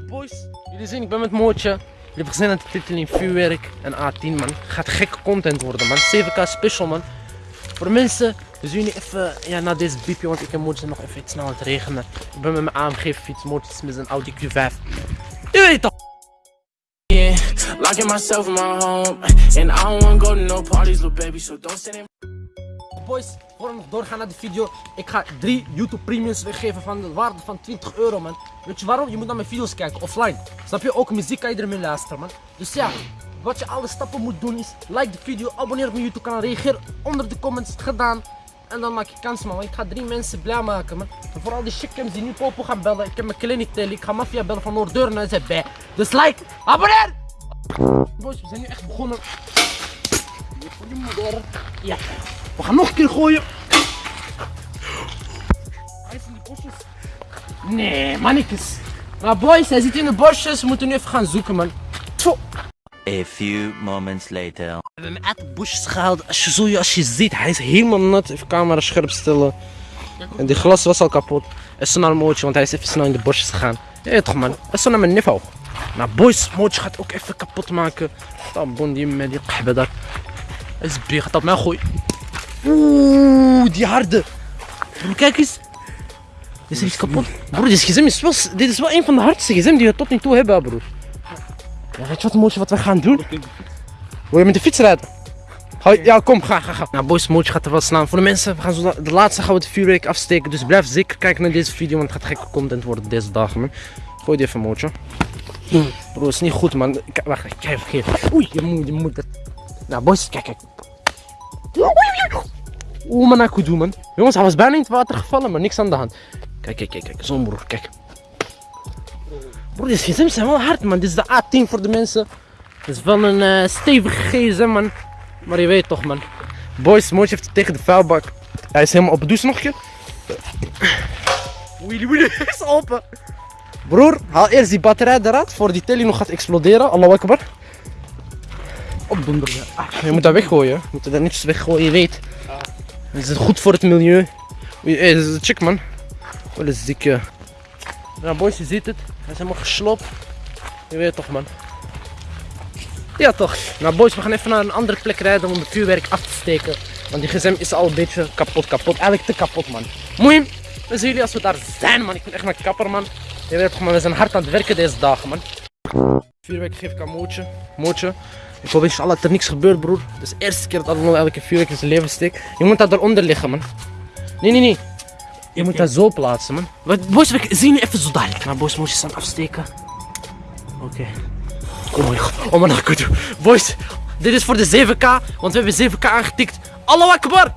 Boys, jullie zien, ik ben met Mootje. Jullie hebben gezien aan de titel in vuurwerk en A10 man. Gaat gekke content worden man. 7k special man. Voor mensen, dus jullie even ja, na deze biepje, want ik en Mootje nog even iets snel aan het regenen. Ik ben met mijn AMG fiets, Mootje is met zijn Audi Q5. Je weet toch? Home, parties, baby. Don't. Boys, voor we nog doorgaan naar de video, ik ga drie YouTube premiums weggeven van de waarde van 20 euro man. Weet je waarom? Je moet naar mijn video's kijken, offline. Snap je? Ook muziek kan je ermee luisteren man. Dus ja, wat je alle stappen moet doen is, like de video, abonneer op mijn YouTube kanaal, reageer onder de comments, gedaan. En dan maak je kans man, ik ga drie mensen blij maken man. Vooral die chickens die nu Popo gaan bellen, ik heb mijn clinic tellen, ik ga Mafia bellen van Noordeuren en zij bij. Dus like, abonneer! Boys, we zijn nu echt begonnen. Ja. We gaan nog een keer gooien. Bosjes. Nee, mannetjes. Maar boys, hij zit in de bosjes. We moeten nu even gaan zoeken, man. Tjoh. A few moments later. We hebben hem uit de bosjes gehaald. Als je, zo, als je ziet, hij is helemaal nat. Even camera scherp stellen. En die glas was al kapot. En zo naar een mootje, want hij is even snel in de bosjes gegaan. Ja, toch man. En zo naar mijn niveau. Nou boys, mootje gaat ook even kapot maken. Dan bon die met die kahbe daar. Hij is big, gaat op mij gooien. Oeh, die harde. Broer, kijk eens. Is iets kapot. Broer, dit gsm is wel, dit is wel een van de hardste gsm die we tot nu toe hebben, broer. Ja, weet je wat, mootje, wat we gaan doen? Wil je met de fiets rijden? Ja, kom, ga, ga, ga. Nou, boys, mootje gaat er wel slaan. Voor de mensen, we gaan zo, de laatste gaan we het vuurwerk afsteken. Dus blijf zeker kijken naar deze video, want het gaat gekke content worden deze dagen, man. Gooi die even, mootje. Bro, is niet goed, man. Kijk, wacht, kijk, kijk. Oei, je moet, je moet het. Nou, boys, kijk, kijk. Oeh, man, ik doen, man. Jongens, hij was bijna in het water gevallen, maar niks aan de hand. Kijk, kijk, kijk, kijk. Zo'n broer, kijk. Broer, deze gsm's zijn wel hard, man. Dit is de A10 voor de mensen. Dit is wel een eh, stevige gsm, man. Maar je weet toch, man. Boys, Mootje heeft het tegen de vuilbak. Hij is helemaal op. Doe eens nog een. Willy, Willy, is open. Broer, haal eerst die batterij eruit voor die telly nog gaat exploderen. Allahu akbar. Opdonderen. Ah, je moet dat weggooien. Je moet dat niet weggooien, je weet. Is goed voor het milieu. Hey, dat is een chick man. Dikke. Ja boys, je ziet het. Hij is helemaal geslopt. Je weet toch man. Ja toch. Nou boys, we gaan even naar een andere plek rijden om het vuurwerk af te steken. Want die gsm is al een beetje kapot, kapot. Eigenlijk te kapot man. Moeim, we zien jullie als we daar zijn man. Ik ben echt mijn kapper man. Je weet toch man, we zijn hard aan het werken deze dagen man. Vuurwerk geef ik aan Mootje. Mootje. Ik hoop inshallah dat er niks gebeurt broer. Het is de eerste keer dat Allemaal elke vuurwerk in zijn leven steekt. Je moet dat eronder liggen man. Nee, nee, nee. Je moet dat zo plaatsen man. Wat, boys, we zien je even zo dadelijk. Maar boys, moet je staan afsteken. Oké. Oh mijn god. Oh mijn god. Boys, dit is voor de 7k. Want we hebben 7k aangetikt. Allahu akbar.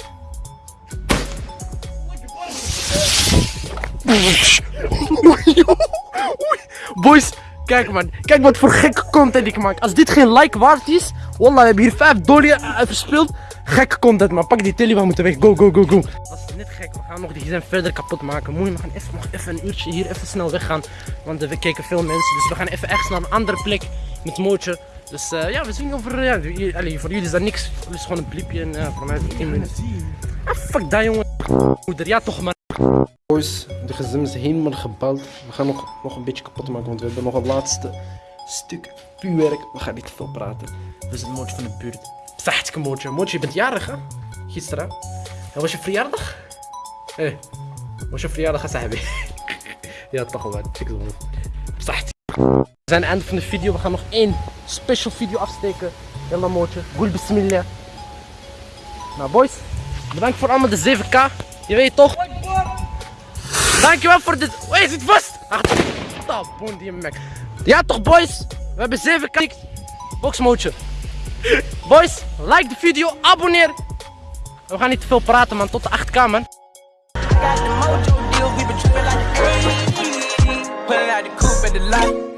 Boys, kijk man. Kijk wat voor gekke content ik maak. Als dit geen like waard is. Wallah, we hebben hier 5 dollar uh, verspeeld. Gekke content, maar pak die telly, we moeten weg. Go, go, go, go. Dat is net gek. We gaan nog die gsm verder kapot maken. Mooi, we gaan even, nog even een uurtje hier even snel weggaan. Want we kijken veel mensen. Dus we gaan even echt naar een andere plek met Mootje. Dus uh, ja, we zien over. Ja, voor jullie is dat niks. Het is gewoon een bliepje. En uh, voor mij is het 10 minuten. Fuck dat, jongen. Moeder, ja toch, man. Boys, de gsm is helemaal gebouwd. We gaan nog, nog een beetje kapot maken, want we hebben nog een laatste stuk vuurwerk. We gaan niet te veel praten. We zijn Mootje van de buurt. Zachtke Mootje. Mootje, je bent jarig, hè? Gisteren. En was je verjaardag? Hé, hey, was je verjaardag, Sahabi? ja, toch wel. Het wel. Zacht. We zijn aan het einde van de video. We gaan nog één special video afsteken. Yalla Mootje. Goel bismillah. Nou, boys. Bedankt voor allemaal de 7k. Je weet toch? Dankjewel voor dit. Hé, je zit vast! Ah, dat boon die mek. Ja toch boys, we hebben 7k. Boxmootje. Boys, like de video, abonneer. We gaan niet te veel praten man, tot de 8k man. Put it out the coop at the light.